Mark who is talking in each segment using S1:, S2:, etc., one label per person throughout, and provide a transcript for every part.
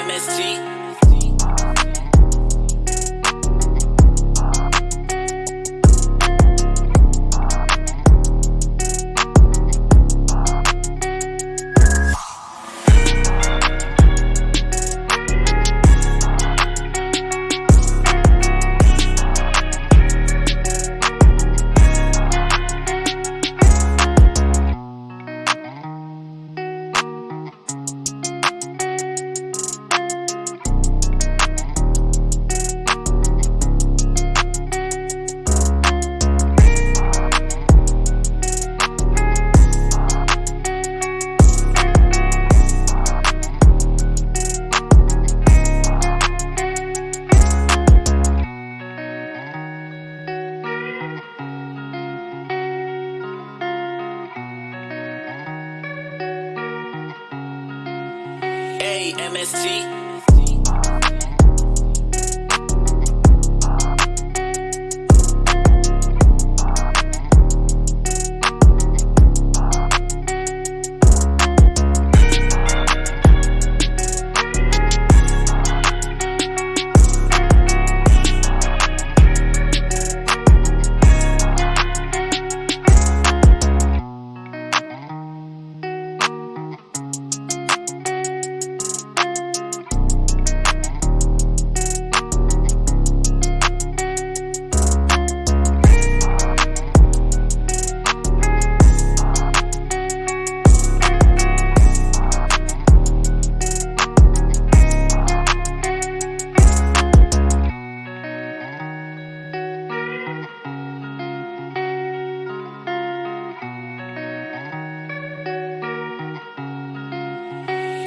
S1: MST. MSG.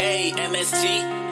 S1: A MST. A MST.